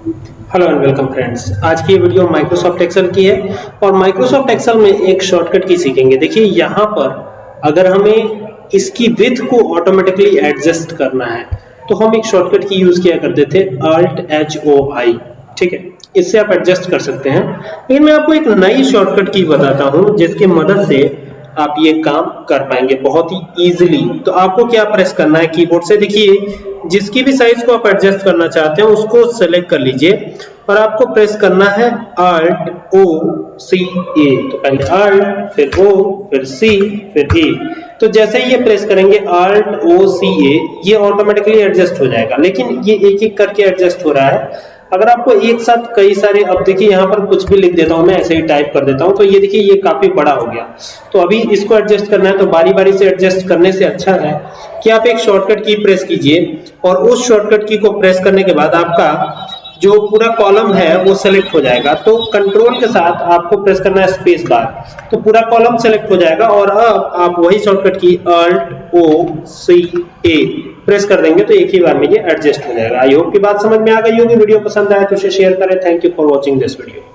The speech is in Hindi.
हेलो एंड वेलकम फ्रेंड्स आज की वीडियो माइक्रोसॉफ्ट एक्सेल की है और माइक्रोसॉफ्ट एक्सेल में एक शॉर्टकट की सीखेंगे। देखिए, यहाँ पर अगर हमें इसकी विथ को ऑटोमेटिकली एडजस्ट करना है तो हम एक शॉर्टकट की यूज़ किया करते थे अल्ट एच ओ आई ठीक है? इससे आप एडजस्ट कर सकते हैं। लेकिन मैं आपको एक नई शॉर्टकट की बताता हूँ, जिसकी मदद से आप ये काम कर पाएँगे बहुत ही इजीली तो आपको क्या प्रेस करना है? कीबोर्ड से देखिए। जिसकी भी साइज़ को आप एडजस्ट करना चाहते हैं, उसको सेलेक्ट कर लीजिए। और आपको प्रेस करना है आर्ट ओ सी ए तो पहले आर्ट फिर ओ फिर सी फिर ए तो जैसे ही ये प्रेस करेंगे आर्ट ओ सी ए ये ऑटोमेटिकली एडजस्ट हो जाएगा। लेकिन ये एक एक करके एडजस्ट हो रहा है। अगर आपको एक साथ कई सारे, अब देखिए यहाँ पर कुछ भी लिख देता हूँ, मैं ऐसे ही टाइप कर देता हूँ तो ये देखिए, ये काफ़ी बड़ा हो गया। तो अभी इसको एडजस्ट करना है तो बारी बारी से एडजस्ट करने से अच्छा है कि आप एक शॉर्टकट की प्रेस कीजिए, और उस शॉर्टकट की को प्रेस करने के बाद आपका जो पूरा कॉलम है, वो सेलेक्ट हो जाएगा। तो कंट्रोल के साथ आपको प्रेस करना है स्पेस बार तो पूरा कॉलम सेलेक्ट हो जाएगा और अब आप वही शॉर्टकट की अल्ट ओ सी ए प्रेस कर देंगे तो एक ही बार में ये एडजस्ट हो जाएगा। आई होप की बात समझ में आ गई होगी। वीडियो पसंद आए तो उसे शेयर करें। Thank you for watching this video